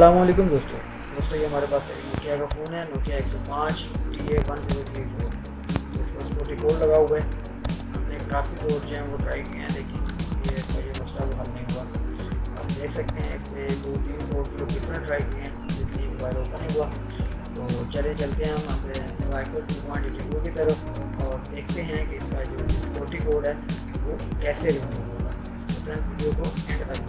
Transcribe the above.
वालेकुम दोस्तों। दोस्तों, ये हमारे पास नोकिया का फ़ोन है नोकिया एक सौ पाँच T A one zero three four इसमें सिक्योरिटी कोड लगा हुआ है। हमने काफ़ी कोड जो हैं वो ट्राई किए हैं, लेकिन ये इसका ये मसला वो हल नहीं हुआ। आप देख सकते हैं, इसमें दो तीन कोड जो कितना ट्राई किए हैं, जितनी मोबाइल ओपन नहीं हुआ। तो चले, चलते हैं हम अपने माइक्रो टू पॉइंट की तरफ़ और देखते हैं कि इसका जो सिक्योरिटी कोड है, वो कैसे रिमूव होगा। तो वीडियो को एंड तक